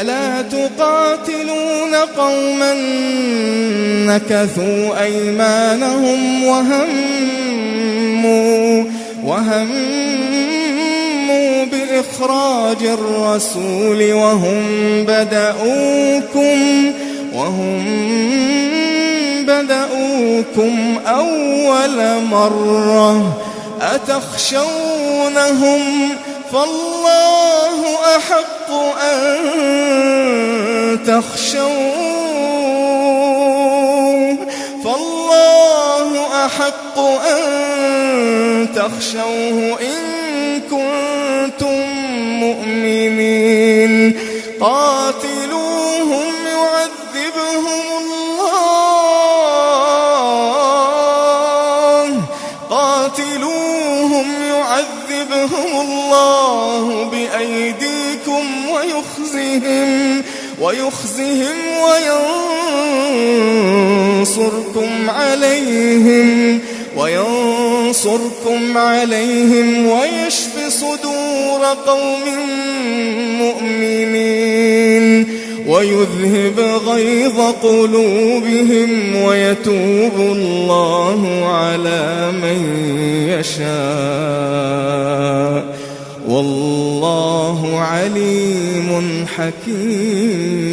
ألا تقاتلون قوما نكثوا أيمانهم وهموا وهموا بإخراج الرسول وهم بدأوكم وهم بدأوكم أول مرة أتخشونهم فالله أحق أن تخشوه. فالله أحق أن تخشوه إن كنتم مؤمنين. قاتلوهم يعذبهم الله. قاتلوهم يعذبهم الله بأيديكم ويخزهم ويخزهم وينصركم عليهم وينصركم عليهم ويشف صدور قوم مؤمنين ويذهب غيظ قلوبهم ويتوب الله على من يشاء. والله عليم حكيم.